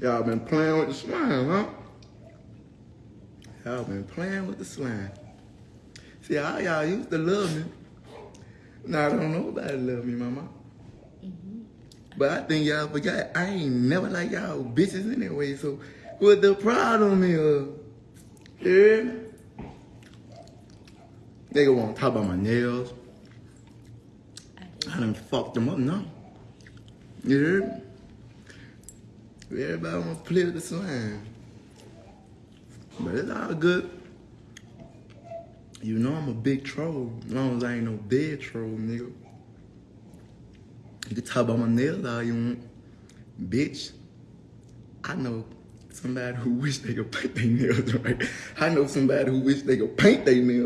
Y'all been playing with the slime, huh? Y'all been playing with the slime. See, all y'all used to love me. Now I don't know nobody love me, mama. Mm -hmm. But I think y'all forgot I ain't never like y'all bitches anyway, so what the problem is? Yeah. Nigga wanna talk about my nails. I done fucked them up now. You heard? Everybody with the slime. But it's all good. You know I'm a big troll. As long as I ain't no dead troll, nigga. You can talk about my nails all you want. Bitch, I know somebody who wish they could paint their nails right. I know somebody who wish they could paint their nails